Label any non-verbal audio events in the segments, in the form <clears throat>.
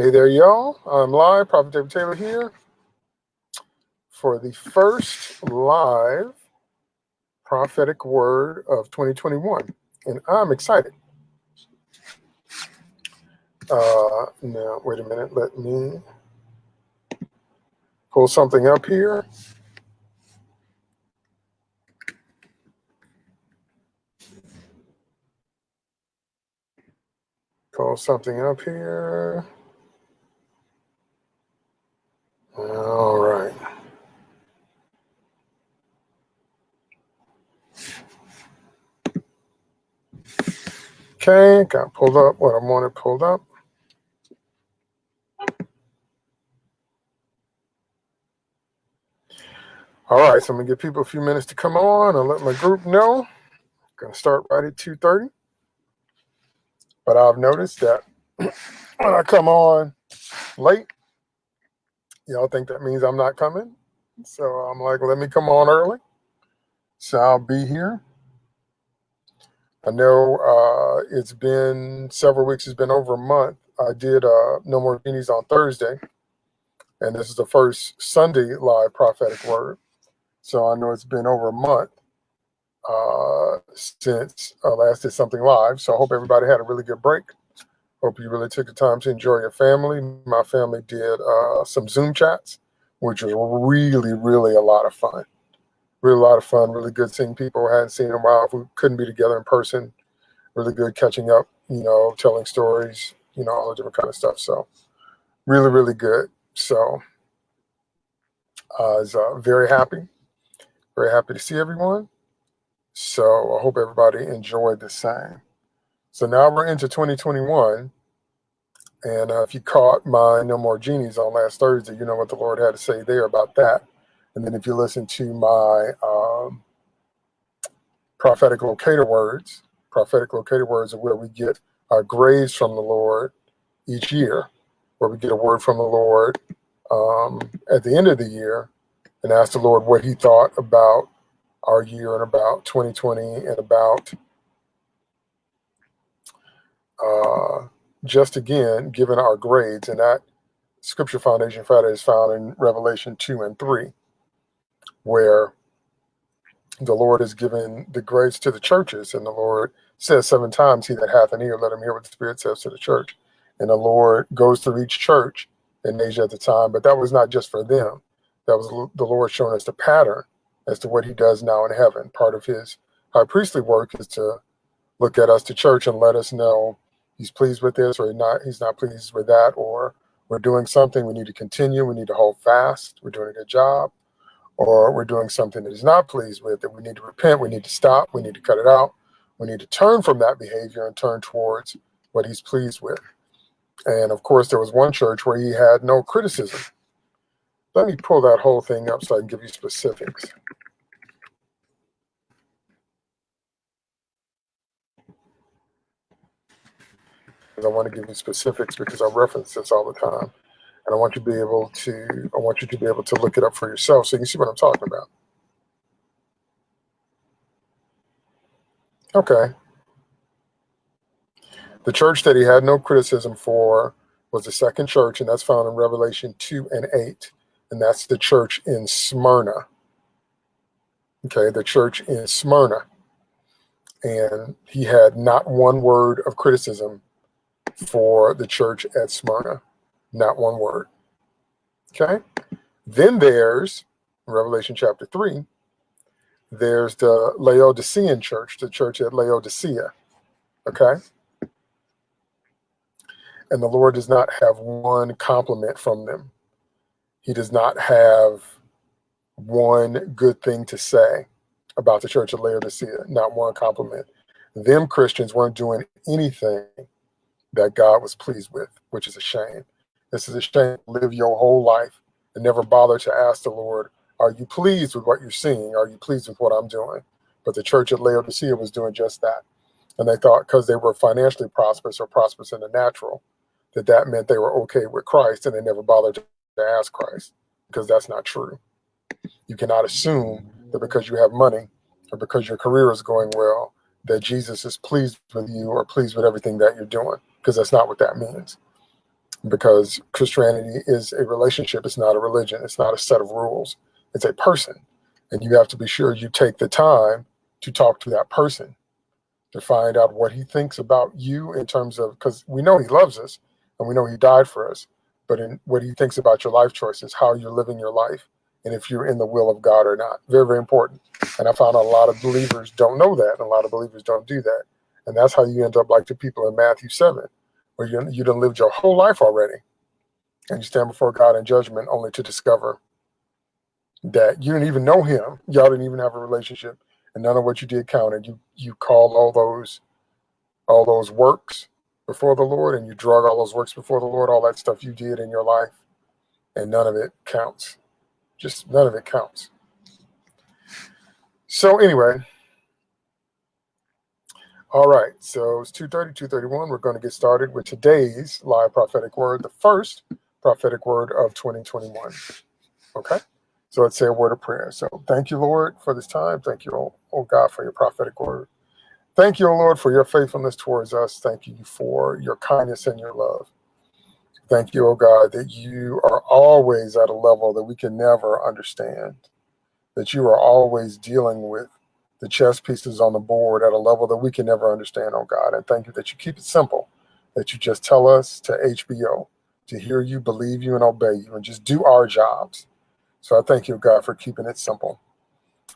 Hey there, y'all. I'm live. Prophet David Taylor here for the first live prophetic word of 2021. And I'm excited. Uh, now, wait a minute. Let me pull something up here. Pull something up here. All right. Okay, got pulled up what I wanted pulled up. All right, so I'm gonna give people a few minutes to come on and let my group know. I'm Gonna start right at 2.30. But I've noticed that <clears throat> when I come on late, y'all think that means I'm not coming. So I'm like, let me come on early. So I'll be here. I know uh, it's been several weeks, it's been over a month. I did uh, No More Genies on Thursday, and this is the first Sunday live prophetic word. So I know it's been over a month uh, since I last did something live. So I hope everybody had a really good break. Hope you really took the time to enjoy your family. My family did uh, some Zoom chats, which was really, really a lot of fun. Really a lot of fun. Really good seeing people I hadn't seen in a while. If we couldn't be together in person, really good catching up. You know, telling stories. You know, all the different kind of stuff. So really, really good. So I was uh, very happy. Very happy to see everyone. So I hope everybody enjoyed the same. So now we're into 2021. And uh, if you caught my No More Genies on last Thursday, you know what the Lord had to say there about that. And then if you listen to my um, prophetic locator words, prophetic locator words are where we get our grades from the Lord each year, where we get a word from the Lord um, at the end of the year and ask the Lord what he thought about our year and about 2020 and about uh, just again, given our grades, and that scripture foundation Friday is found in Revelation 2 and 3, where the Lord has given the grades to the churches, and the Lord says seven times, He that hath an ear, let him hear what the Spirit says to the church. And the Lord goes through each church in Asia at the time, but that was not just for them. That was the Lord showing us the pattern as to what He does now in heaven. Part of His high priestly work is to look at us, to church, and let us know he's pleased with this or not he's not pleased with that or we're doing something we need to continue we need to hold fast we're doing a good job or we're doing something that he's not pleased with that we need to repent we need to stop we need to cut it out. We need to turn from that behavior and turn towards what he's pleased with. And of course there was one church where he had no criticism. Let me pull that whole thing up so i can give you specifics I want to give you specifics because I reference this all the time. And I want you to be able to, I want you to be able to look it up for yourself so you can see what I'm talking about. Okay. The church that he had no criticism for was the second church, and that's found in Revelation 2 and 8. And that's the church in Smyrna. Okay, the church in Smyrna. And he had not one word of criticism for the church at Smyrna. Not one word. Okay. Then there's Revelation chapter 3. There's the Laodicean church, the church at Laodicea. Okay. And the Lord does not have one compliment from them. He does not have one good thing to say about the church at Laodicea, not one compliment. Them Christians weren't doing anything that God was pleased with, which is a shame. This is a shame to live your whole life and never bother to ask the Lord, are you pleased with what you're seeing? Are you pleased with what I'm doing? But the church at Laodicea was doing just that. And they thought because they were financially prosperous or prosperous in the natural, that that meant they were okay with Christ and they never bothered to ask Christ because that's not true. You cannot assume that because you have money or because your career is going well, that Jesus is pleased with you or pleased with everything that you're doing because that's not what that means. because Christianity is a relationship. It's not a religion. It's not a set of rules. It's a person. And you have to be sure you take the time to talk to that person to find out what he thinks about you in terms of, because we know he loves us and we know he died for us, but in what he thinks about your life choices, how you're living your life, and if you're in the will of God or not. Very, very important. And I found a lot of believers don't know that, and a lot of believers don't do that. And that's how you end up like the people in Matthew 7, where you, you done lived your whole life already. And you stand before God in judgment only to discover that you didn't even know him. Y'all didn't even have a relationship. And none of what you did counted. You you called all those all those works before the Lord and you drug all those works before the Lord, all that stuff you did in your life, and none of it counts. Just none of it counts. So anyway, all right, so it's 2.30, 2.31. We're going to get started with today's live prophetic word, the first prophetic word of 2021. Okay, so let's say a word of prayer. So thank you, Lord, for this time. Thank you, oh, oh God, for your prophetic word. Thank you, O Lord, for your faithfulness towards us. Thank you for your kindness and your love. Thank you, O God, that you are always at a level that we can never understand, that you are always dealing with the chess pieces on the board at a level that we can never understand, oh God. And thank you that you keep it simple, that you just tell us to HBO, to hear you, believe you, and obey you, and just do our jobs. So I thank you, God, for keeping it simple.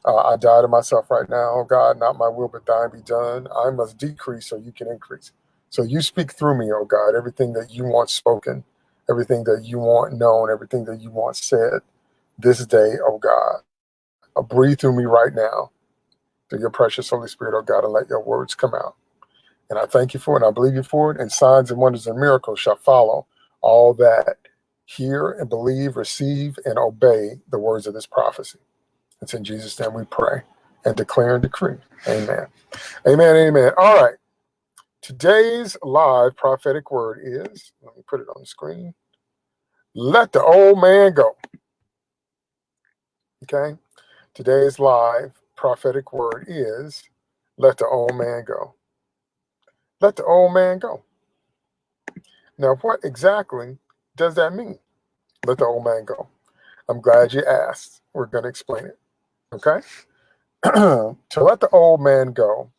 Uh, I die to myself right now, oh God, not my will, but thine be done. I must decrease so you can increase. So you speak through me, oh God, everything that you want spoken, everything that you want known, everything that you want said this day, oh God. Uh, breathe through me right now through your precious Holy Spirit, oh God, and let your words come out. And I thank you for it, and I believe you for it, and signs and wonders and miracles shall follow all that hear and believe, receive, and obey the words of this prophecy. It's in Jesus' name we pray and declare and decree. Amen. Amen. Amen. All right. Today's live prophetic word is, let me put it on the screen. Let the old man go. Okay. Today's live prophetic word is let the old man go. Let the old man go. Now, what exactly does that mean? Let the old man go. I'm glad you asked. We're going to explain it. Okay? <clears throat> to let the old man go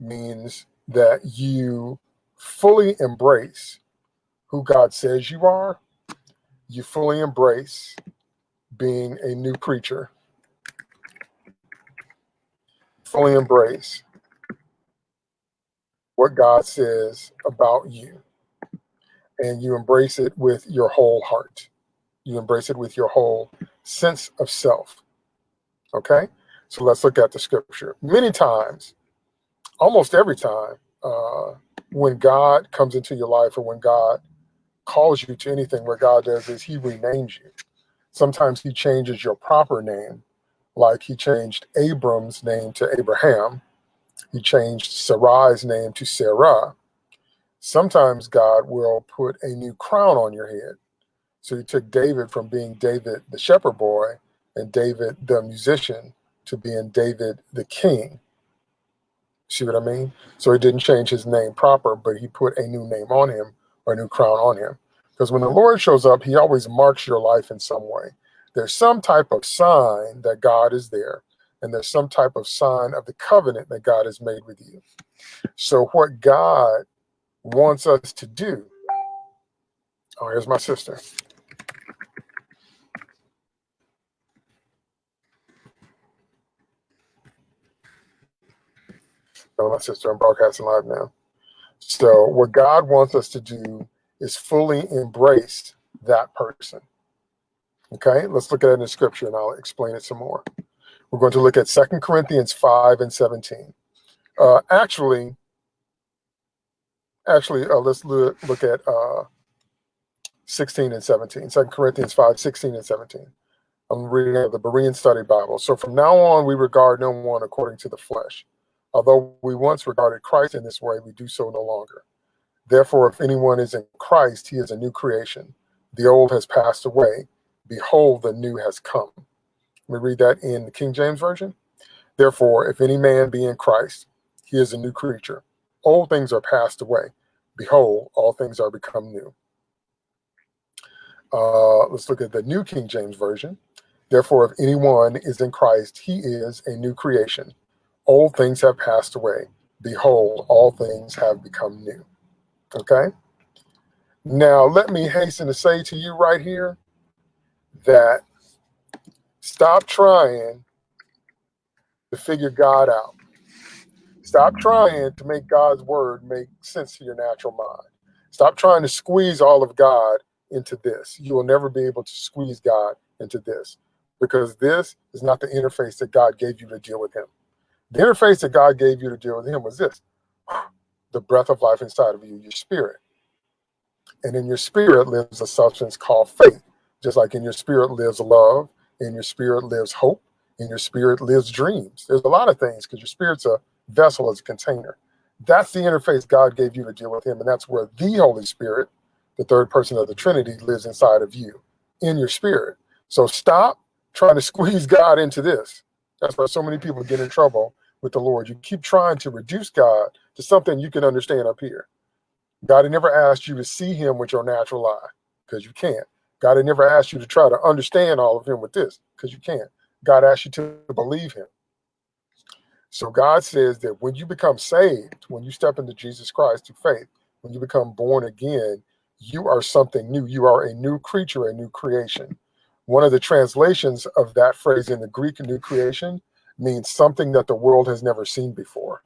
means that you fully embrace who God says you are. You fully embrace being a new creature fully embrace what God says about you. And you embrace it with your whole heart. You embrace it with your whole sense of self. Okay? So let's look at the scripture. Many times, almost every time, uh, when God comes into your life or when God calls you to anything, what God does is he renames you. Sometimes he changes your proper name like he changed Abram's name to Abraham, he changed Sarai's name to Sarah. Sometimes God will put a new crown on your head. So he took David from being David the shepherd boy and David the musician to being David the king. See what I mean? So he didn't change his name proper, but he put a new name on him or a new crown on him. Because when the Lord shows up, he always marks your life in some way there's some type of sign that God is there, and there's some type of sign of the covenant that God has made with you. So, what God wants us to do, oh, here's my sister. Oh, my sister, I'm broadcasting live now. So, what God wants us to do is fully embrace that person. Okay, let's look at it in scripture and I'll explain it some more. We're going to look at Second Corinthians 5 and 17. Uh, actually, actually, uh, let's look, look at uh, 16 and 17. 2 Corinthians 5, 16 and 17. I'm reading out the Berean Study Bible. So from now on, we regard no one according to the flesh. Although we once regarded Christ in this way, we do so no longer. Therefore, if anyone is in Christ, he is a new creation. The old has passed away behold, the new has come. Let me read that in the King James Version. Therefore, if any man be in Christ, he is a new creature. Old things are passed away. Behold, all things are become new. Uh, let's look at the New King James Version. Therefore, if anyone is in Christ, he is a new creation. Old things have passed away. Behold, all things have become new. Okay? Now, let me hasten to say to you right here that stop trying to figure God out. Stop trying to make God's word make sense to your natural mind. Stop trying to squeeze all of God into this. You will never be able to squeeze God into this because this is not the interface that God gave you to deal with him. The interface that God gave you to deal with him was this, the breath of life inside of you, your spirit. And in your spirit lives a substance called faith. Just like in your spirit lives love, in your spirit lives hope, in your spirit lives dreams. There's a lot of things because your spirit's a vessel, as a container. That's the interface God gave you to deal with him. And that's where the Holy Spirit, the third person of the Trinity, lives inside of you, in your spirit. So stop trying to <laughs> squeeze God into this. That's why so many people get in trouble with the Lord. You keep trying to reduce God to something you can understand up here. God never asked you to see him with your natural eye, because you can't. God had never asked you to try to understand all of him with this, because you can't. God asked you to believe him. So God says that when you become saved, when you step into Jesus Christ through faith, when you become born again, you are something new. You are a new creature, a new creation. One of the translations of that phrase in the Greek new creation means something that the world has never seen before.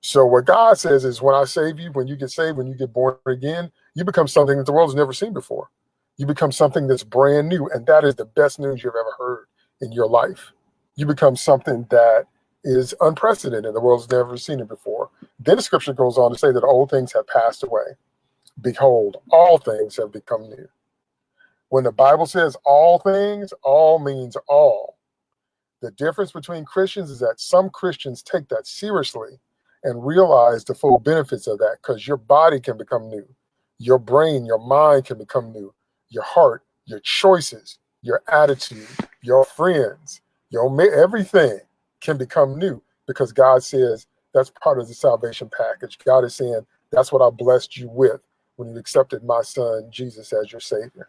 So what God says is when I save you, when you get saved, when you get born again, you become something that the world has never seen before. You become something that's brand new. And that is the best news you've ever heard in your life. You become something that is unprecedented. The world's never seen it before. Then the scripture goes on to say that old things have passed away. Behold, all things have become new. When the Bible says all things, all means all. The difference between Christians is that some Christians take that seriously and realize the full benefits of that because your body can become new. Your brain, your mind can become new. Your heart, your choices, your attitude, your friends, your everything can become new because God says that's part of the salvation package. God is saying that's what I blessed you with when you accepted my son Jesus as your savior.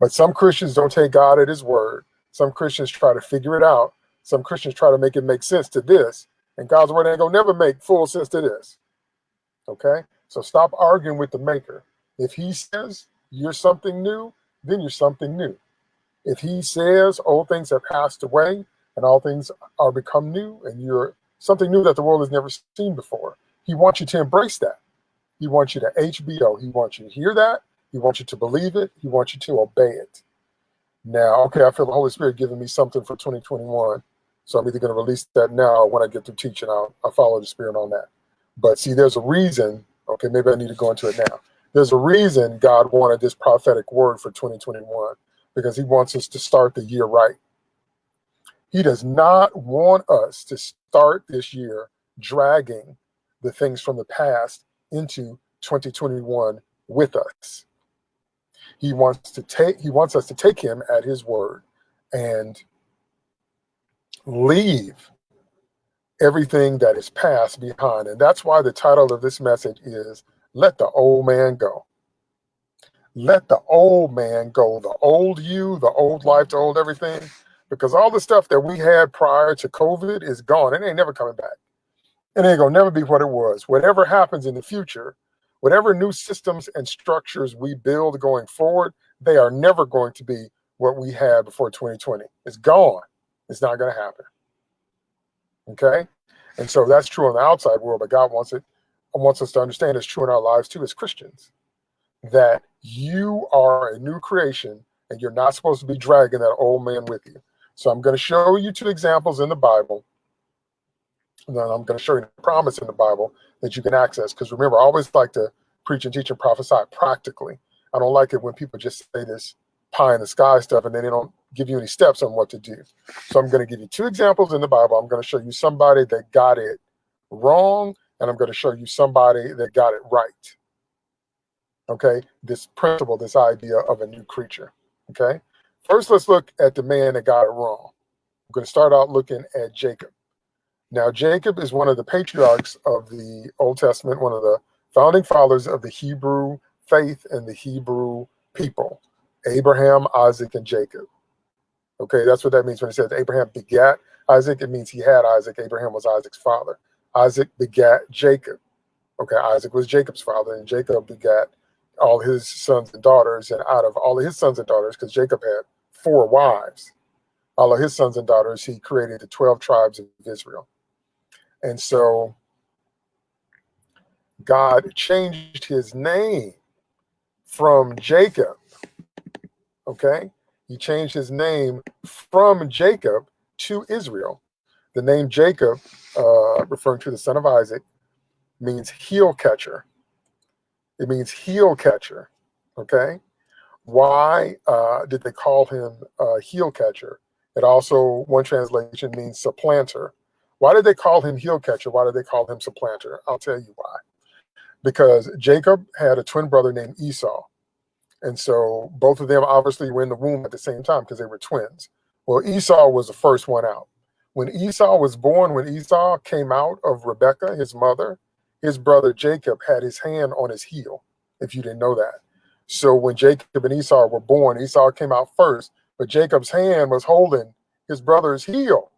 But some Christians don't take God at his word. Some Christians try to figure it out. Some Christians try to make it make sense to this. And God's word ain't gonna never make full sense to this. Okay? So stop arguing with the maker. If he says you're something new, then you're something new. If he says old things have passed away and all things are become new and you're something new that the world has never seen before, he wants you to embrace that. He wants you to HBO. He wants you to hear that. He wants you to believe it. He wants you to obey it. Now, okay, I feel the Holy Spirit giving me something for 2021. So I'm either going to release that now when I get through teaching. I'll, I'll follow the Spirit on that. But see, there's a reason. Okay, maybe I need to go into it now. There's a reason God wanted this prophetic word for 2021 because He wants us to start the year right. He does not want us to start this year dragging the things from the past into 2021 with us. He wants to take he wants us to take him at his word and leave everything that is past behind. And that's why the title of this message is Let the Old Man Go. Let the old man go, the old you, the old life, the old everything, because all the stuff that we had prior to COVID is gone. It ain't never coming back. It ain't gonna never be what it was. Whatever happens in the future, whatever new systems and structures we build going forward, they are never going to be what we had before 2020. It's gone. It's not going to happen. Okay? And so that's true in the outside world, but God wants it wants us to understand it's true in our lives too as Christians. That you are a new creation and you're not supposed to be dragging that old man with you. So I'm going to show you two examples in the Bible. And then I'm going to show you the promise in the Bible that you can access. Because remember, I always like to preach and teach and prophesy practically. I don't like it when people just say this pie in the sky stuff and then they don't give you any steps on what to do. So I'm going to give you two examples in the Bible. I'm going to show you somebody that got it wrong, and I'm going to show you somebody that got it right. Okay, this principle, this idea of a new creature. Okay, first let's look at the man that got it wrong. I'm going to start out looking at Jacob. Now, Jacob is one of the patriarchs of the Old Testament, one of the founding fathers of the Hebrew faith and the Hebrew people. Abraham, Isaac, and Jacob. Okay, that's what that means when it says Abraham begat Isaac. It means he had Isaac. Abraham was Isaac's father. Isaac begat Jacob. Okay, Isaac was Jacob's father, and Jacob begat all his sons and daughters. And out of all of his sons and daughters, because Jacob had four wives, all of his sons and daughters, he created the 12 tribes of Israel. And so God changed his name from Jacob. Okay, he changed his name from Jacob to Israel. The name Jacob, uh, referring to the son of Isaac, means heel catcher. It means heel catcher. Okay. Why uh, did they call him uh, heel catcher? It also, one translation means supplanter. Why did they call him heel catcher? Why did they call him supplanter? I'll tell you why. Because Jacob had a twin brother named Esau. And so both of them obviously were in the womb at the same time because they were twins. Well, Esau was the first one out. When Esau was born, when Esau came out of Rebekah, his mother, his brother Jacob had his hand on his heel, if you didn't know that. So when Jacob and Esau were born, Esau came out first, but Jacob's hand was holding his brother's heel.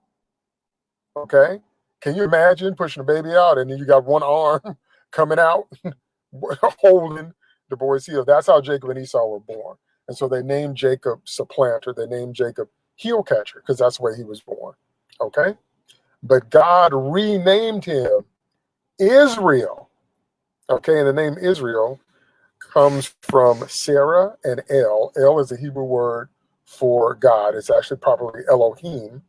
Okay. Can you imagine pushing a baby out and then you got one arm <laughs> coming out <laughs> holding the boy's heel? That's how Jacob and Esau were born. And so they named Jacob supplanter. They named Jacob heel catcher because that's where he was born. Okay. But God renamed him Israel. Okay. And the name Israel comes from Sarah and El. El is a Hebrew word for God. It's actually probably Elohim.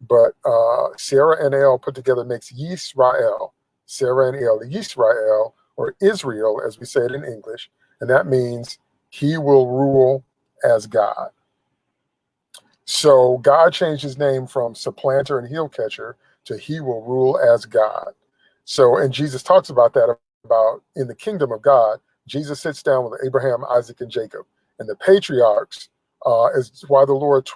But uh, Sarah and El put together makes Yisrael. Sarah and El, Yisrael, or Israel, as we say it in English. And that means he will rule as God. So God changed his name from supplanter and heel catcher to he will rule as God. So, and Jesus talks about that about in the kingdom of God, Jesus sits down with Abraham, Isaac, and Jacob. And the patriarchs uh, is why the Lord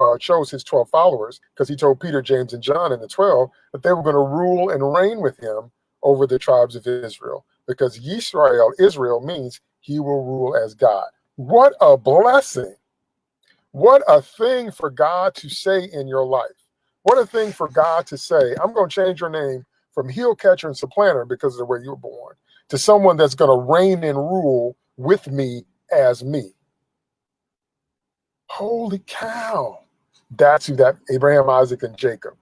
uh, chose his 12 followers, because he told Peter, James, and John and the 12 that they were going to rule and reign with him over the tribes of Israel. Because Yisrael, Israel, means he will rule as God. What a blessing. What a thing for God to say in your life. What a thing for God to say, I'm going to change your name from heel catcher and supplanter because of the way you were born to someone that's going to reign and rule with me as me. Holy cow. That's who that Abraham, Isaac, and Jacob.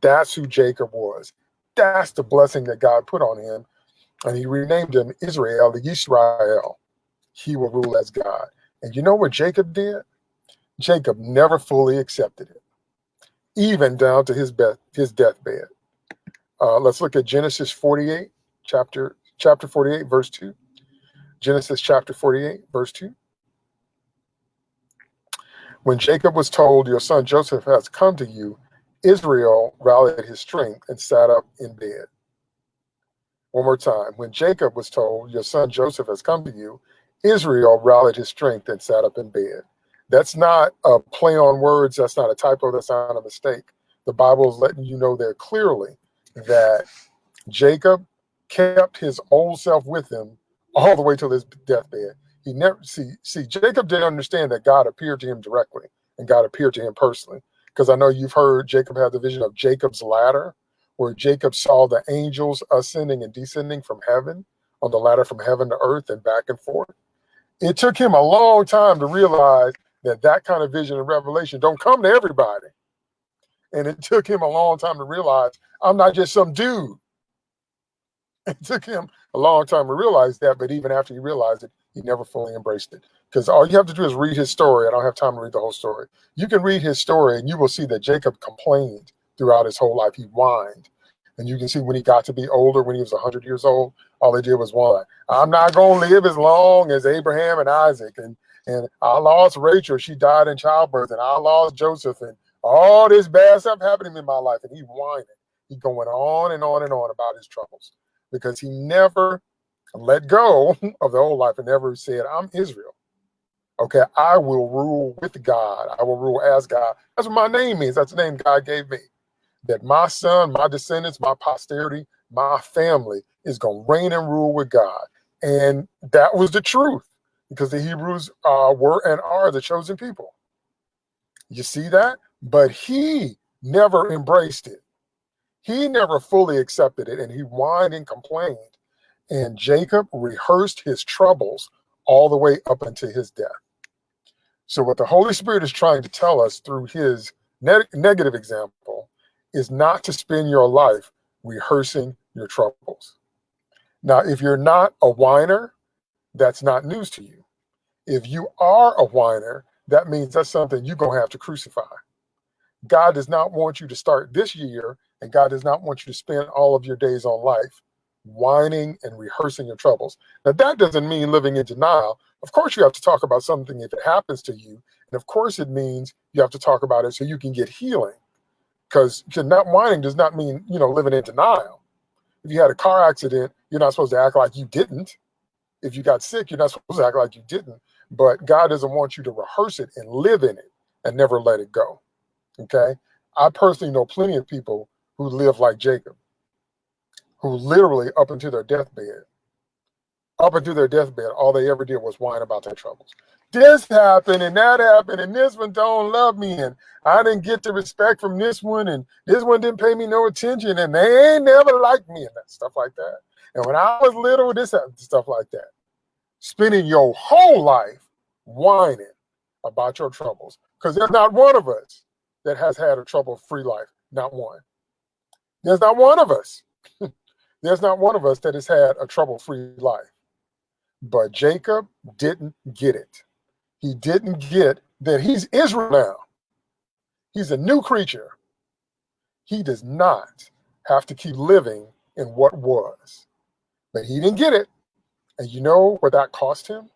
That's who Jacob was. That's the blessing that God put on him. And he renamed him Israel, the Israel. He will rule as God. And you know what Jacob did? Jacob never fully accepted it, even down to his, his deathbed. Uh, let's look at Genesis 48, chapter chapter 48, verse 2. Genesis chapter 48, verse 2. When Jacob was told, Your son Joseph has come to you, Israel rallied his strength and sat up in bed. One more time. When Jacob was told, Your son Joseph has come to you, Israel rallied his strength and sat up in bed. That's not a play on words. That's not a typo. That's not a mistake. The Bible is letting you know there clearly that Jacob kept his old self with him all the way till his deathbed. He never see see Jacob didn't understand that God appeared to him directly and God appeared to him personally. Because I know you've heard Jacob had the vision of Jacob's ladder, where Jacob saw the angels ascending and descending from heaven on the ladder from heaven to earth and back and forth. It took him a long time to realize that that kind of vision and revelation don't come to everybody. And it took him a long time to realize I'm not just some dude <laughs> it took him a long time to realize that, but even after he realized it, he never fully embraced it. Because all you have to do is read his story. I don't have time to read the whole story. You can read his story and you will see that Jacob complained throughout his whole life. He whined. And you can see when he got to be older, when he was 100 years old, all he did was whine. I'm not going to live as long as Abraham and Isaac. And, and I lost Rachel. She died in childbirth. And I lost Joseph. And all this bad stuff happening in my life. And he whining. He going on and on and on about his troubles because he never let go <laughs> of the old life and never said, I'm Israel. Okay, I will rule with God. I will rule as God. That's what my name means. That's the name God gave me. That my son, my descendants, my posterity, my family is going to reign and rule with God. And that was the truth. Because the Hebrews uh, were and are the chosen people. You see that? But he never embraced it. He never fully accepted it and he whined and complained. And Jacob rehearsed his troubles all the way up until his death. So, what the Holy Spirit is trying to tell us through his ne negative example is not to spend your life rehearsing your troubles. Now, if you're not a whiner, that's not news to you. If you are a whiner, that means that's something you're going to have to crucify. God does not want you to start this year, and God does not want you to spend all of your days on life whining and rehearsing your troubles. Now, that doesn't mean living in denial. Of course, you have to talk about something if it happens to you. And of course, it means you have to talk about it so you can get healing. Because not whining does not mean, you know, living in denial. If you had a car accident, you're not supposed to act like you didn't. If you got sick, you're not supposed to act like you didn't. But God doesn't want you to rehearse it and live in it and never let it go. Okay. I personally know plenty of people who live like Jacob who literally up until their deathbed, up until their deathbed, all they ever did was whine about their troubles. This happened and that happened and this one don't love me and I didn't get the respect from this one and this one didn't pay me no attention and they ain't never liked me and that stuff like that. And when I was little, this happened, stuff like that. Spending your whole life whining about your troubles because there's not one of us that has had a trouble-free life, not one. There's not one of us. <laughs> There's not one of us that has had a trouble-free life. But Jacob didn't get it. He didn't get that he's Israel now. He's a new creature. He does not have to keep living in what was. But he didn't get it. And you know what that cost him?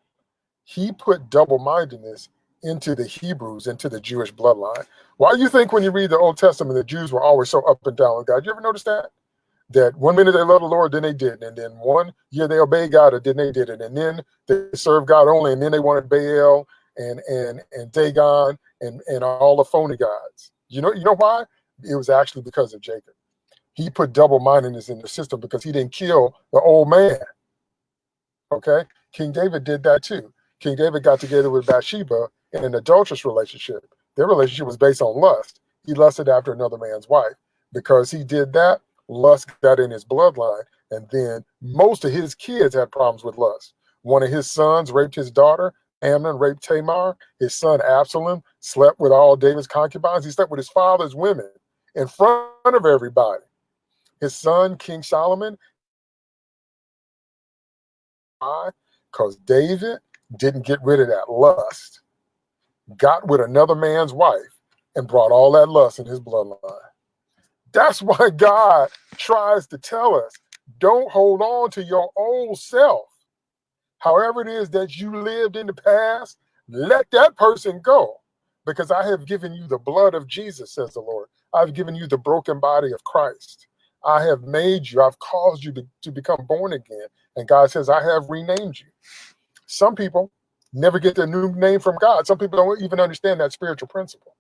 He put double-mindedness into the Hebrews, into the Jewish bloodline. Why do you think when you read the Old Testament, the Jews were always so up and down with God? You ever notice that? that one minute they love the Lord, then they didn't. And then one year they obey God, and then they did it. And then they served God only, and then they wanted Baal and and and Dagon and and all the phony gods. You know, you know why? It was actually because of Jacob. He put double mindedness in the system because he didn't kill the old man. Okay, King David did that too. King David got together with Bathsheba in an adulterous relationship. Their relationship was based on lust. He lusted after another man's wife. Because he did that, lust got in his bloodline. And then most of his kids had problems with lust. One of his sons raped his daughter. Amnon raped Tamar. His son Absalom slept with all David's concubines. He slept with his father's women in front of everybody. His son, King Solomon, why? Because David didn't get rid of that lust, got with another man's wife, and brought all that lust in his bloodline. That's <laughs> why God tries to tell us don't hold on to your old self. However, it is that you lived in the past, let that person go because I have given you the blood of Jesus, says the Lord. I've given you the broken body of Christ. I have made you, I've caused you to, to become born again. And God says, I have renamed you. Some people never get their new name from God. Some people don't even understand that spiritual principle.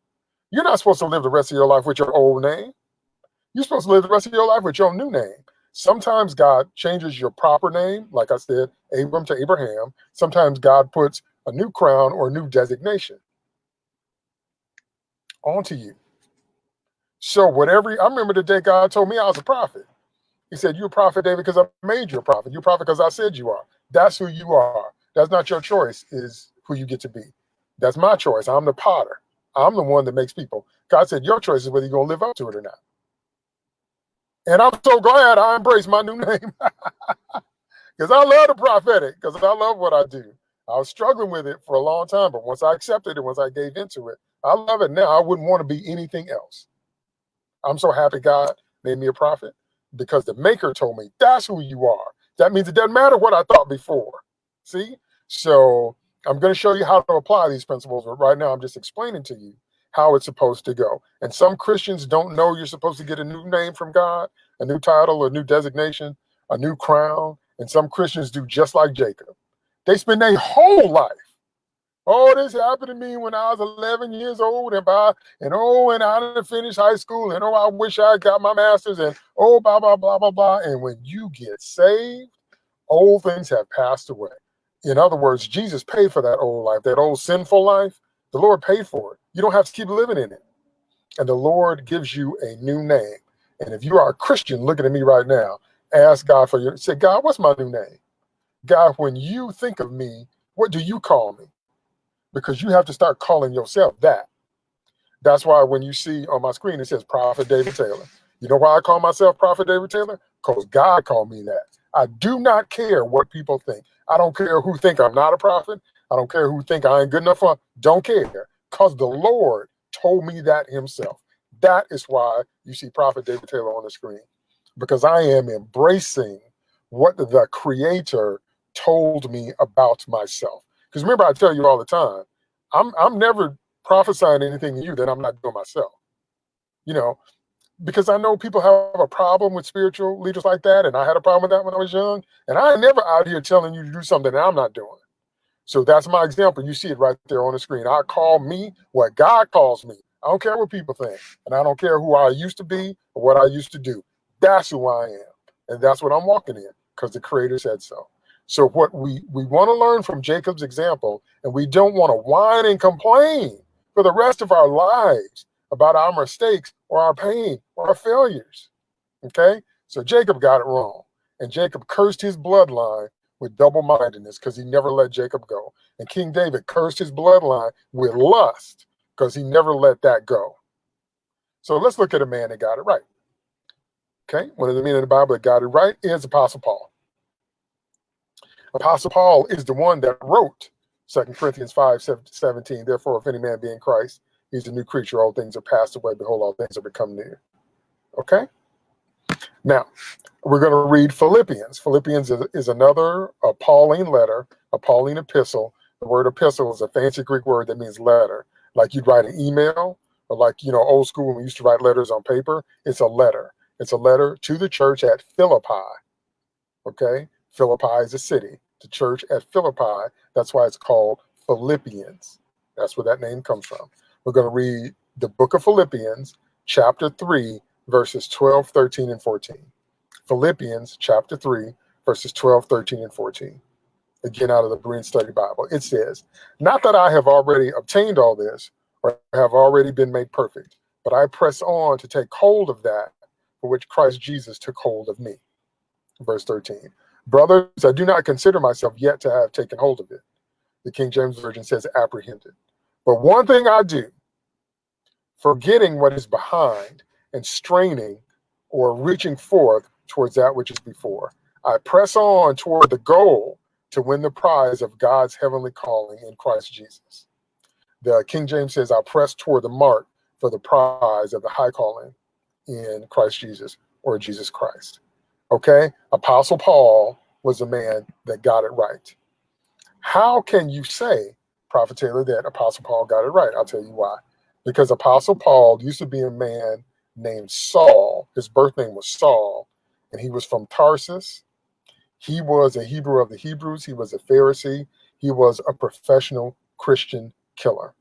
You're not supposed to live the rest of your life with your old name. You're supposed to live the rest of your life with your new name. Sometimes God changes your proper name, like I said, Abram to Abraham. Sometimes God puts a new crown or a new designation onto you. So whatever, I remember the day God told me I was a prophet. He said, you're a prophet, David, because I made you a prophet. You're a prophet because I said you are. That's who you are. That's not your choice, is who you get to be. That's my choice. I'm the potter. I'm the one that makes people. God said, your choice is whether you're going to live up to it or not. And I'm so glad I embraced my new <laughs> name because I love the prophetic because I love what I do. I was struggling with it for a long time, but once I accepted it, once I gave into it, I love it now. I wouldn't want to be anything else. I'm so happy God made me a prophet because the maker told me that's who you are. That means it doesn't matter what I thought before. See? So I'm going to show you how to apply these principles, but right now I'm just explaining to you how it's supposed to go. And some Christians don't know you're supposed to get a new name from God, a new title, a new designation, a new crown. And some Christians do just like Jacob. They spend their whole life. Oh, this happened to me when I was 11 years old, and by and oh, and I didn't finish high school, and oh, I wish I got my master's, and oh, blah blah blah blah blah. And when you get saved, old things have passed away. In other words, Jesus paid for that old life, that old sinful life. The Lord paid for it. You don't have to keep living in it. And the Lord gives you a new name. And if you are a Christian looking at me right now, ask God for your, say, God, what's my new name? God, when you think of me, what do you call me? Because you have to start calling yourself that. That's why when you see on my screen, it says Prophet David Taylor. You know why I call myself Prophet David Taylor? Because God called me that. I do not care what people think. I don't care who think I'm not a prophet. I don't care who think I ain't good enough for. Don't care. Because the Lord told me that himself. That is why you see Prophet David Taylor on the screen. Because I am embracing what the creator told me about myself. Because remember, I tell you all the time, I'm I'm never prophesying anything to you that I'm not doing myself. You know, because I know people have a problem with spiritual leaders like that, and I had a problem with that when I was young. And I never out here telling you to do something that I'm not doing. So that's my example. You see it right there on the screen. I call me what God calls me. I don't care what people think, and I don't care who I used to be or what I used to do. That's who I am, and that's what I'm walking in because the Creator said so. So what we we want to learn from Jacob's example, and we don't want to whine and complain for the rest of our lives about our mistakes or our pain or our failures. Okay? So Jacob got it wrong. And Jacob cursed his bloodline with double mindedness because he never let Jacob go. And King David cursed his bloodline with lust because he never let that go. So let's look at a man that got it right. Okay? One of the men in the Bible that got it right is Apostle Paul. Apostle Paul is the one that wrote Second Corinthians 5 17. Therefore, if any man be in Christ, He's a new creature. All things are passed away. Behold, all things are become new. Okay? Now, we're going to read Philippians. Philippians is, is another a Pauline letter, a Pauline epistle. The word epistle is a fancy Greek word that means letter. Like you'd write an email, or like, you know, old school when we used to write letters on paper. It's a letter. It's a letter to the church at Philippi. Okay? Philippi is a city. The church at Philippi, that's why it's called Philippians. That's where that name comes from. We're going to read the book of Philippians, chapter 3, verses 12, 13, and 14. Philippians, chapter 3, verses 12, 13, and 14. Again, out of the Berean Study Bible. It says, Not that I have already obtained all this, or have already been made perfect, but I press on to take hold of that for which Christ Jesus took hold of me. Verse 13. Brothers, I do not consider myself yet to have taken hold of it. The King James Version says apprehended. But one thing I do, forgetting what is behind and straining or reaching forth towards that which is before. I press on toward the goal to win the prize of God's heavenly calling in Christ Jesus. The King James says, I press toward the mark for the prize of the high calling in Christ Jesus or Jesus Christ. Okay? Apostle Paul was a man that got it right. How can you say, Prophet Taylor, that Apostle Paul got it right? I'll tell you why because Apostle Paul used to be a man named Saul. His birth name was Saul, and he was from Tarsus. He was a Hebrew of the Hebrews. He was a Pharisee. He was a professional Christian killer.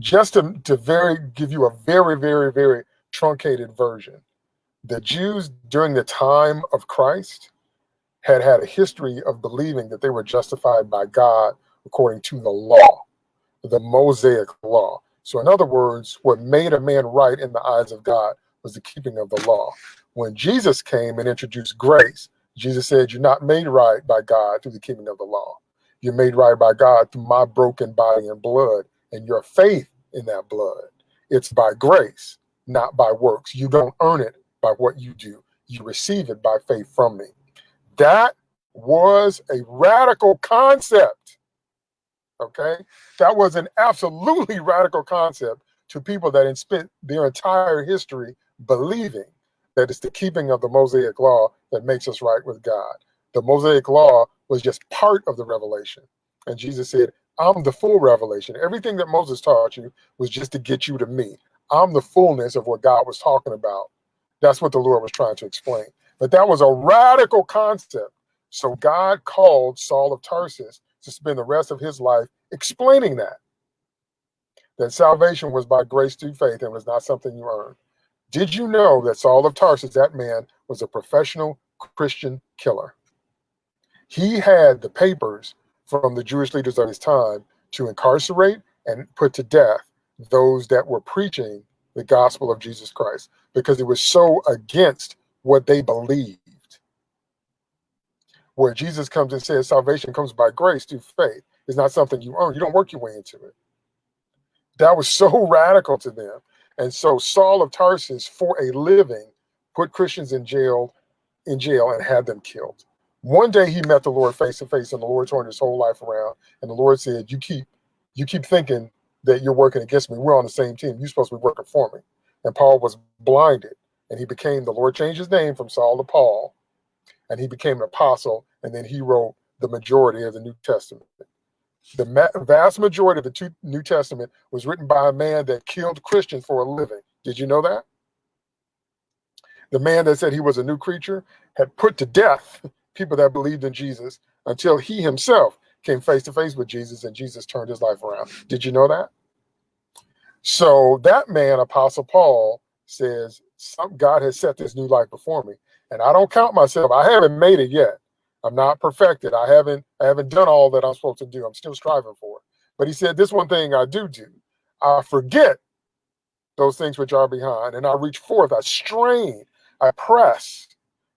Just to, to very give you a very, very, very truncated version, the Jews during the time of Christ had had a history of believing that they were justified by God according to the law, the Mosaic law. So, in other words, what made a man right in the eyes of God was the keeping of the law. When Jesus came and introduced grace, Jesus said, You're not made right by God through the keeping of the law. You're made right by God through my broken body and blood and your faith in that blood. It's by grace, not by works. You don't earn it by what you do, you receive it by faith from me. That was a radical concept. Okay, that was an absolutely radical concept to people that had spent their entire history believing that it's the keeping of the Mosaic law that makes us right with God. The Mosaic law was just part of the revelation. And Jesus said, I'm the full revelation. Everything that Moses taught you was just to get you to me. I'm the fullness of what God was talking about. That's what the Lord was trying to explain. But that was a radical concept. So God called Saul of Tarsus to spend the rest of his life explaining that. That salvation was by grace through faith and was not something you earned. Did you know that Saul of Tarsus, that man, was a professional Christian killer? He had the papers from the Jewish leaders of his time to incarcerate and put to death those that were preaching the gospel of Jesus Christ because it was so against what they believed. Where Jesus comes and says salvation comes by grace through faith. It's not something you earn. You don't work your way into it. That was so <laughs> radical to them. And so Saul of Tarsus, for a living, put Christians in jail, in jail and had them killed. One day he met the Lord face to face, and the Lord turned his whole life around. And the Lord said, "You keep, you keep thinking that you're working against me. We're on the same team. You're supposed to be working for me." And Paul was blinded, and he became. The Lord changed his name from Saul to Paul, and he became an apostle. And then he wrote the majority of the New Testament. The ma vast majority of the New Testament was written by a man that killed Christians for a living. Did you know that? The man that said he was a new creature had put to death people that believed in Jesus until he himself came face to face with Jesus and Jesus turned his life around. Did you know that? So that man, Apostle Paul, says, Some God has set this new life before me. And I don't count myself. I haven't made it yet. I'm not perfected. I haven't I haven't done all that I'm supposed to do. I'm still striving for it. But he said, this one thing I do do. I forget those things which are behind, and I reach forth. I strain. I press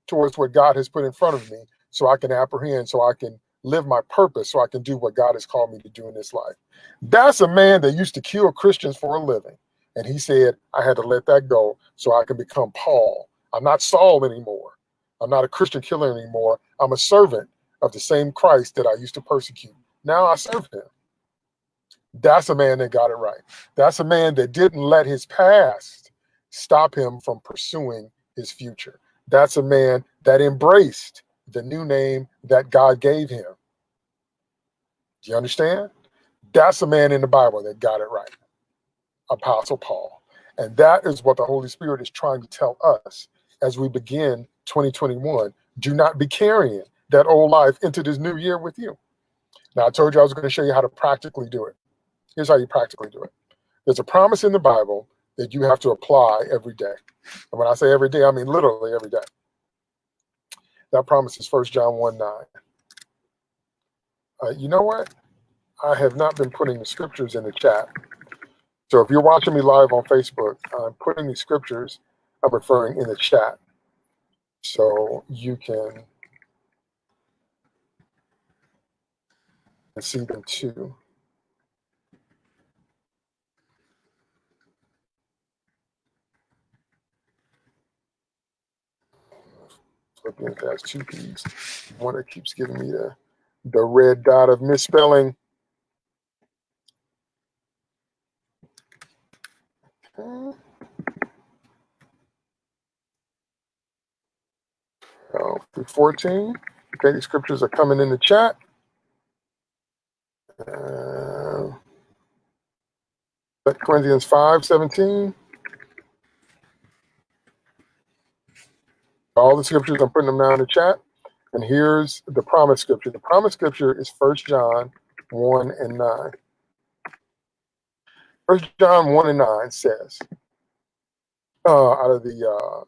towards what God has put in front of me so I can apprehend, so I can live my purpose, so I can do what God has called me to do in this life. That's a man that used to kill Christians for a living. And he said, I had to let that go so I can become Paul. I'm not Saul anymore. I'm not a Christian killer anymore. I'm a servant of the same Christ that I used to persecute. Now I serve him. That's a man that got it right. That's a man that didn't let his past stop him from pursuing his future. That's a man that embraced the new name that God gave him. Do you understand? That's a man in the Bible that got it right. Apostle Paul. And that is what the Holy Spirit is trying to tell us as we begin 2021. Do not be carrying that old life into this new year with you. Now, I told you I was going to show you how to practically do it. Here's how you practically do it. There's a promise in the Bible that you have to apply every day. And when I say every day, I mean literally every day. That promise is 1 John 1 9. Uh, you know what? I have not been putting the scriptures in the chat. So if you're watching me live on Facebook, I'm putting the scriptures I'm referring in the chat. So you can see them too. Philippians has two P's. One that keeps giving me the, the red dot of misspelling. Okay. Oh, 14. Okay, the scriptures are coming in the chat. Uh, Corinthians 5, 17. All the scriptures. I'm putting them down in the chat. And here's the promise scripture. The promise scripture is First John 1 and 9. First John 1 and 9 says, uh, out of the uh,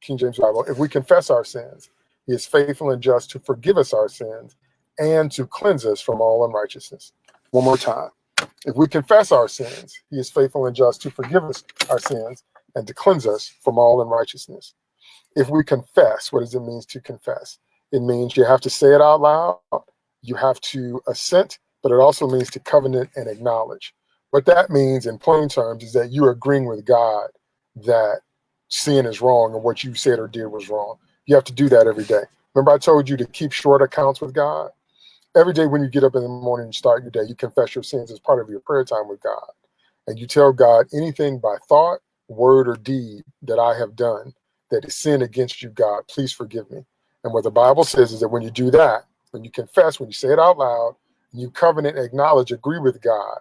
King James Bible, if we confess our sins, he is faithful and just to forgive us our sins and to cleanse us from all unrighteousness. One more time. If we confess our sins, he is faithful and just to forgive us our sins and to cleanse us from all unrighteousness if we confess, what does it mean to confess? It means you have to say it out loud, you have to assent, but it also means to covenant and acknowledge. What that means in plain terms is that you're agreeing with God that sin is wrong and what you said or did was wrong. You have to do that every day. Remember I told you to keep short accounts with God? Every day when you get up in the morning and start your day, you confess your sins as part of your prayer time with God. And you tell God anything by thought, word, or deed that I have done that is sin against you, God. Please forgive me. And what the Bible says is that when you do that, when you confess, when you say it out loud, and you covenant, acknowledge, agree with God,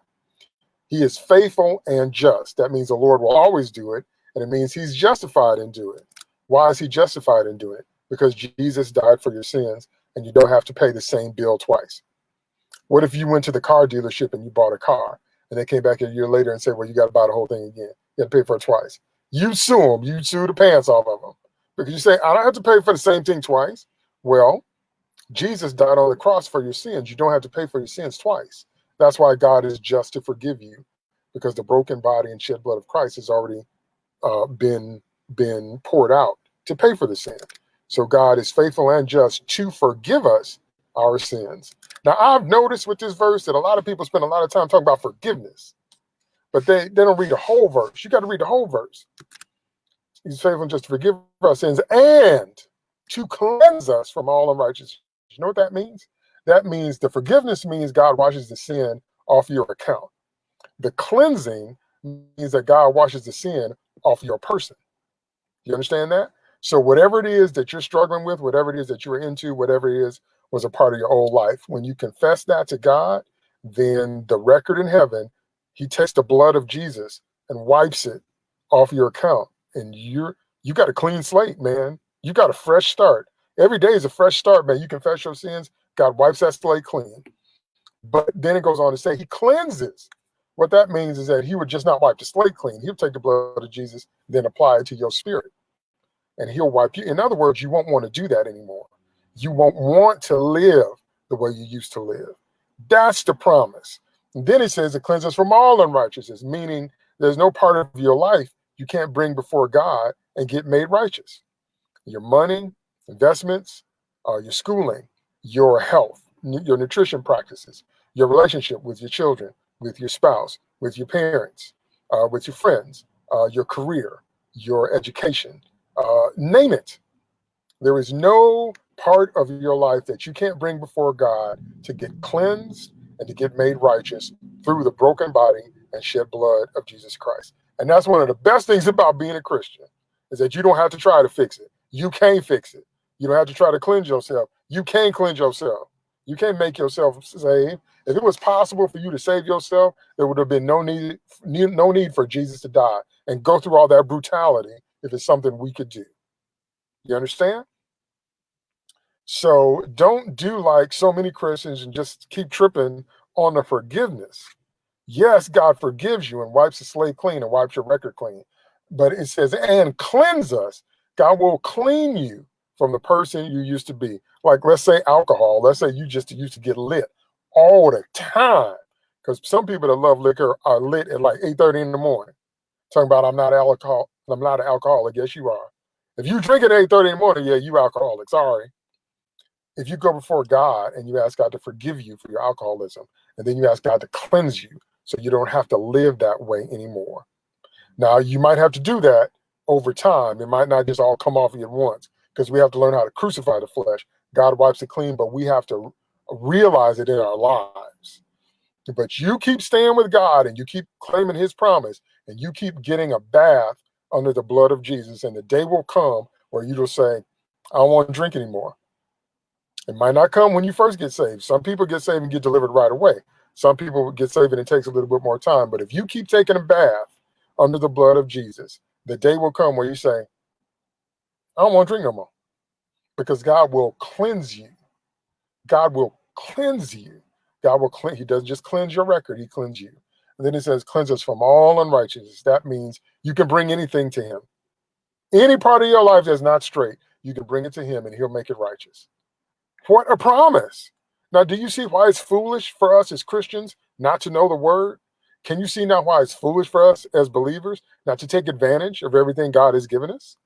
he is faithful and just. That means the Lord will always do it. And it means he's justified in doing it. Why is he justified in doing it? Because Jesus died for your sins and you don't have to pay the same bill twice. What if you went to the car dealership and you bought a car and they came back a year later and said, well, you got to buy the whole thing again. You got to pay for it twice you sue them. You sue the pants off of them because you say, I don't have to pay for the same thing twice. Well, Jesus died on the cross for your sins. You don't have to pay for your sins twice. That's why God is just to forgive you, because the broken body and shed blood of Christ has already uh, been been poured out to pay for the sin. So God is faithful and just to forgive us our sins. Now I've noticed with this verse that a lot of people spend a lot of time talking about forgiveness, but they, they don't read the whole verse. You got to read the whole verse. He's faithful just to forgive our sins and to cleanse us from all unrighteousness. You know what that means? That means the forgiveness means God washes the sin off your account. The cleansing means that God washes the sin off your person. You understand that? So whatever it is that you're struggling with, whatever it is that you're into, whatever it is was a part of your old life, when you confess that to God, then the record in heaven, he takes the blood of Jesus and wipes it off your account. And you're you got a clean slate, man. You got a fresh start. Every day is a fresh start, man. You confess your sins, God wipes that slate clean. But then it goes on to say he cleanses. What that means is that he would just not wipe the slate clean. He'll take the blood of Jesus, then apply it to your spirit. And he'll wipe you. In other words, you won't want to do that anymore. You won't want to live the way you used to live. That's the promise. Then he says it cleanses from all unrighteousness, meaning there's no part of your life you can't bring before God and get made righteous. Your money, investments, uh, your schooling, your health, your nutrition practices, your relationship with your children, with your spouse, with your parents, uh, with your friends, uh, your career, your education, uh, name it. There is no part of your life that you can't bring before God to get cleansed and to get made righteous through the broken body and shed blood of Jesus Christ. And that's one of the best things about being a Christian is that you don't have to try to fix it. You can't fix it. You don't have to try to cleanse yourself. You can cleanse yourself. You can't make yourself saved. If it was possible for you to save yourself, there would have been no need, no need for Jesus to die and go through all that brutality if it's something we could do. You understand? So don't do like so many Christians and just keep tripping on the forgiveness. Yes, God forgives you and wipes the slate clean and wipes your record clean. But it says, and cleanse us. God will clean you from the person you used to be. Like, let's say alcohol. Let's say you just used to get lit all the time. Because some people that love liquor are lit at like 8.30 in the morning. Talking about I'm not alcohol, I'm not an alcoholic. Yes, you are. If you drink at 8.30 in the morning, yeah, you alcoholic. Sorry. If you go before God and you ask God to forgive you for your alcoholism, and then you ask God to cleanse you so you don't have to live that way anymore. Now, you might have to do that over time. It might not just all come off you at once because we have to learn how to crucify the flesh. God wipes it clean, but we have to realize it in our lives. But you keep staying with God and you keep claiming his promise and you keep getting a bath under the blood of Jesus. And the day will come where you will say, I don't want to drink anymore. It might not come when you first get saved. Some people get saved and get delivered right away. Some people get saved and it takes a little bit more time. But if you keep taking a bath under the blood of Jesus, the day will come where you say, I don't want to drink no more. Because God will cleanse you. God will cleanse you. God will cleanse. He doesn't just cleanse your record, he cleanses you. And then it says, cleanse us from all unrighteousness. That means you can bring anything to him. Any part of your life that's not straight, you can bring it to him and he'll make it righteous. What a promise. Now, do you see why it's foolish for us as Christians not to know the word? Can you see now why it's foolish for us as believers not to take advantage of everything God has given us?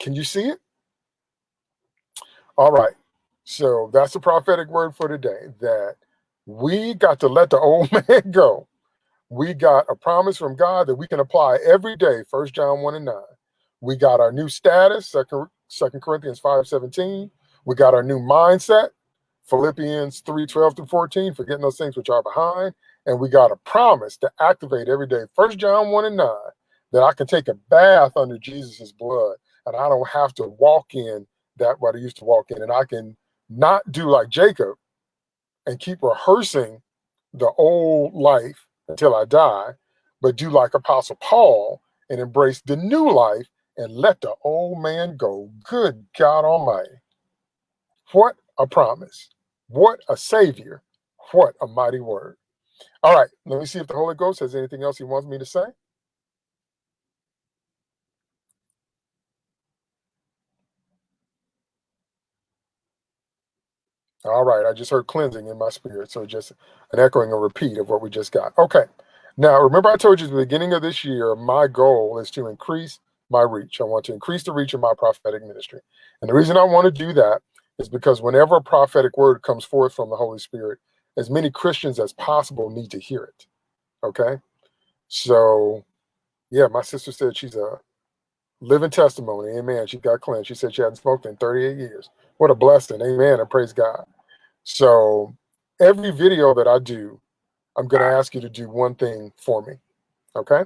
Can you see it? All right. So that's the prophetic word for today that we got to let the old <laughs> man go. We got a promise from God that we can apply every day, First John 1 and 9. We got our new status, Second, Corinthians 5 17. We got our new mindset, Philippians 3 12 through 14, forgetting those things which are behind. And we got a promise to activate every day, First John 1 and 9, that I can take a bath under Jesus's blood and I don't have to walk in that what I used to walk in. And I can not do like Jacob and keep rehearsing the old life until I die, but do like Apostle Paul and embrace the new life and let the old man go. Good God Almighty. What a promise. What a savior. What a mighty word. All right, let me see if the Holy Ghost has anything else he wants me to say. All right, I just heard cleansing in my spirit. So just an echoing, a repeat of what we just got. Okay. Now, remember I told you at the beginning of this year, my goal is to increase my reach. I want to increase the reach of my prophetic ministry. And the reason I want to do that is because whenever a prophetic word comes forth from the Holy Spirit, as many Christians as possible need to hear it. Okay. So, yeah, my sister said she's a living testimony. Amen. She got cleansed. She said she hadn't smoked in 38 years. What a blessing. Amen. And praise God. So, every video that I do, I'm going to ask you to do one thing for me. Okay.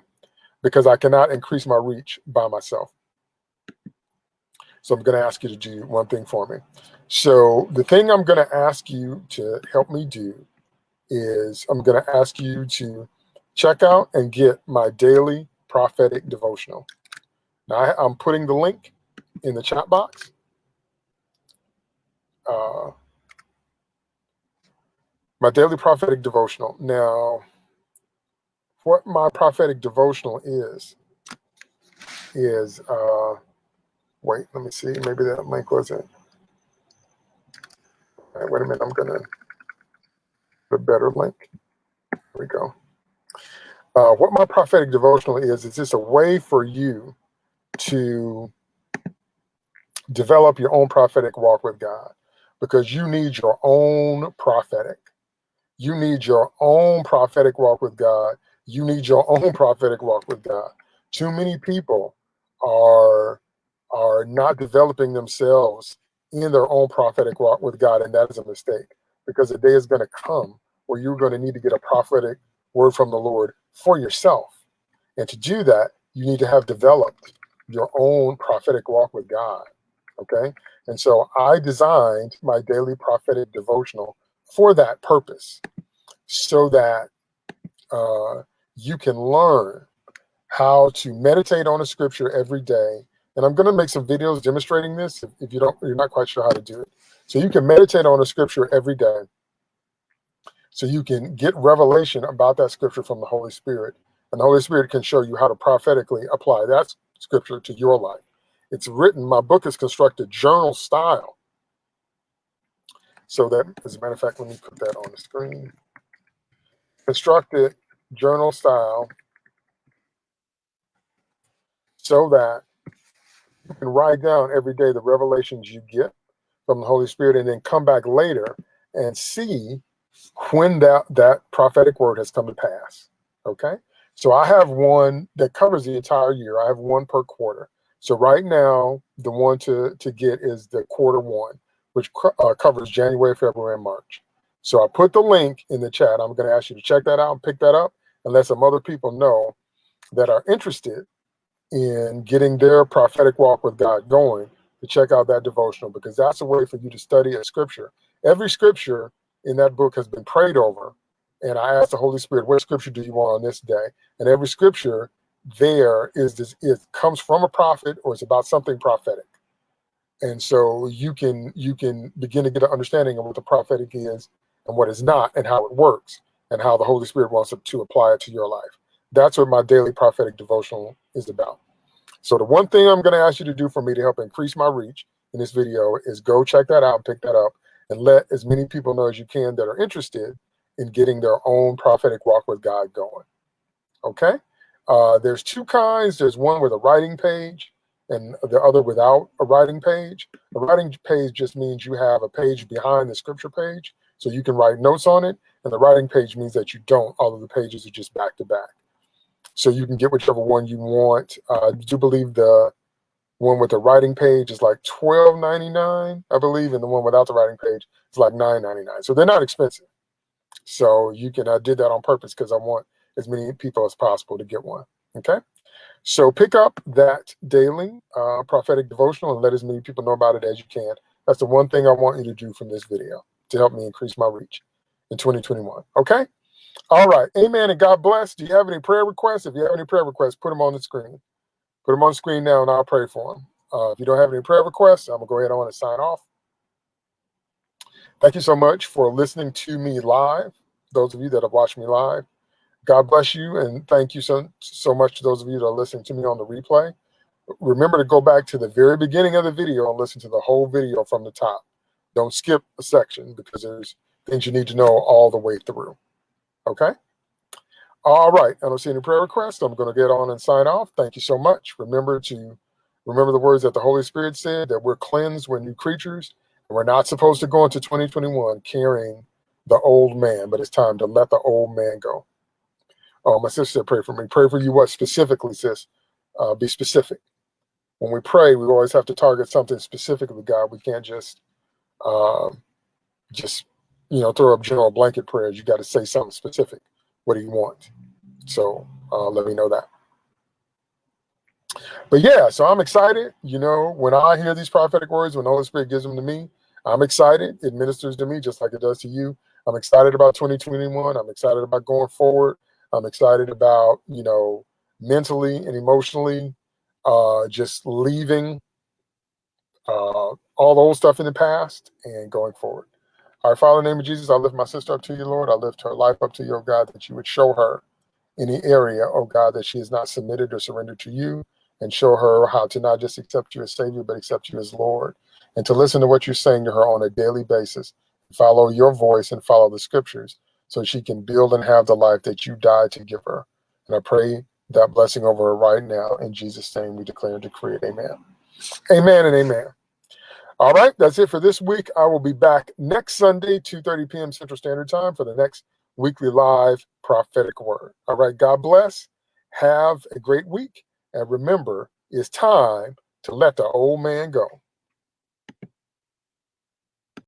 Because I cannot increase my reach by myself. So, I'm going to ask you to do one thing for me. So, the thing I'm going to ask you to help me do is I'm going to ask you to check out and get my daily prophetic devotional. Now, I, am putting the link in the chat box. Uh, my daily prophetic devotional. Now, what my prophetic devotional is, is, uh, wait, let me see, maybe that link wasn't. Wait a minute, I'm gonna, the better link. There we go. Uh, what my prophetic devotional is, is just a way for you to develop your own prophetic walk with God because you need your own prophetic. You need your own prophetic walk with God. You need your <laughs> own prophetic walk with God. Too many people are are not developing themselves in their own prophetic walk with God, and that is a mistake because the day is going to come where you're going to need to get a prophetic word from the Lord for yourself. And to do that, you need to have developed your own prophetic walk with God. Okay. And so I designed my daily prophetic devotional for that purpose so that uh, you can learn how to meditate on a scripture every day. And I'm going to make some videos demonstrating this if, if you don't, you're not quite sure how to do it. So you can meditate on a scripture every day. So you can get revelation about that scripture from the Holy Spirit. And the Holy Spirit can show you how to prophetically apply that scripture to your life. It's written, my book is constructed journal style. So that, as a matter of fact, let me put that on the screen. Constructed journal style so that can write down every day the revelations you get from the Holy Spirit and then come back later and see when that, that prophetic word has come to pass. Okay. So I have one that covers the entire year. I have one per quarter. So right now, the one to, to get is the quarter one, which uh, covers January, February, and March. So I put the link in the chat. I'm going to ask you to check that out and pick that up and let some other people know that are interested in getting their prophetic walk with God going to check out that devotional because that's a way for you to study a scripture. Every scripture in that book has been prayed over and I asked the Holy Spirit, what scripture do you want on this day? And every scripture there is this, it comes from a prophet or it's about something prophetic. And so you can you can begin to get an understanding of what the prophetic is and what is not and how it works and how the Holy Spirit wants to apply it to your life. That's what my daily prophetic devotional is about. So the one thing I'm going to ask you to do for me to help increase my reach in this video is go check that out, pick that up, and let as many people know as you can that are interested in getting their own prophetic walk with God going. Okay? Uh, there's two kinds. There's one with a writing page and the other without a writing page. A writing page just means you have a page behind the scripture page, so you can write notes on it. And the writing page means that you don't. All of the pages are just back to back. So you can get whichever one you want. Uh, I do believe the one with the writing page is like $12.99, I believe, and the one without the writing page is like $9.99. So they're not expensive. So you can, I did that on purpose because I want as many people as possible to get one. Okay. So pick up that daily uh, prophetic devotional and let as many people know about it as you can. That's the one thing I want you to do from this video to help me increase my reach in 2021. Okay. All right. Amen. And God bless. Do you have any prayer requests? If you have any prayer requests, put them on the screen. Put them on the screen now and I'll pray for them. Uh, if you don't have any prayer requests, I'm going to go ahead on and sign off. Thank you so much for listening to me live. Those of you that have watched me live, God bless you. And thank you so, so much to those of you that are listening to me on the replay. Remember to go back to the very beginning of the video and listen to the whole video from the top. Don't skip a section because there's things you need to know all the way through. Okay? All right. I don't see any prayer requests. I'm going to get on and sign off. Thank you so much. Remember to remember the words that the Holy Spirit said that we're cleansed, we're new creatures, and we're not supposed to go into 2021 carrying the old man, but it's time to let the old man go. Oh, my sister said, pray for me. Pray for you what specifically, sis? Uh, be specific. When we pray, we always have to target something specific with God. We can't just um, just you know throw up general blanket prayers. You got to say something specific. What do you want? So uh, let me know that. But yeah, so I'm excited. You know, when I hear these prophetic words, when the Holy Spirit gives them to me, I'm excited. It ministers to me just like it does to you. I'm excited about 2021. I'm excited about going forward. I'm excited about, you know, mentally and emotionally uh, just leaving uh, all the old stuff in the past and going forward. Right, Father, in the name of Jesus, I lift my sister up to you, Lord. I lift her life up to you, oh God, that you would show her any area, oh God, that she has not submitted or surrendered to you and show her how to not just accept you as Savior, but accept you as Lord and to listen to what you're saying to her on a daily basis. Follow your voice and follow the scriptures so she can build and have the life that you died to give her. And I pray that blessing over her right now. In Jesus' name, we declare and decree it. Amen. Amen and amen. All right, that's it for this week. I will be back next Sunday, 2.30 p.m. Central Standard Time for the next weekly live prophetic word. All right, God bless. Have a great week. And remember, it's time to let the old man go.